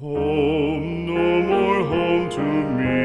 Home, no more home to me.